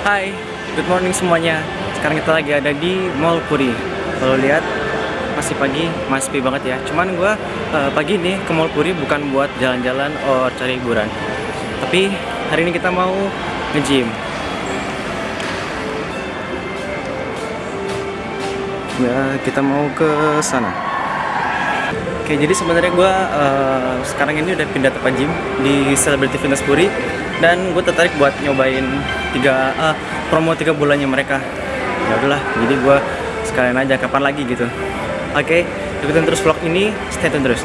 Hai, good morning semuanya. Sekarang kita lagi ada di Mall Puri. Kalau lihat masih pagi, masih sepi banget ya. Cuman gue uh, pagi ini ke Mall Puri bukan buat jalan-jalan atau cari hiburan. Tapi hari ini kita mau nge-gym. Ya, kita mau ke sana. Oke, jadi sebenarnya gue uh, sekarang ini udah pindah tempat gym di Celebrity Fitness Puri dan gue tertarik buat nyobain tiga uh, promo tiga bulannya mereka. Ya udahlah, jadi gue sekalian aja kapan lagi gitu. Oke, ikutin terus vlog ini, stay tune terus.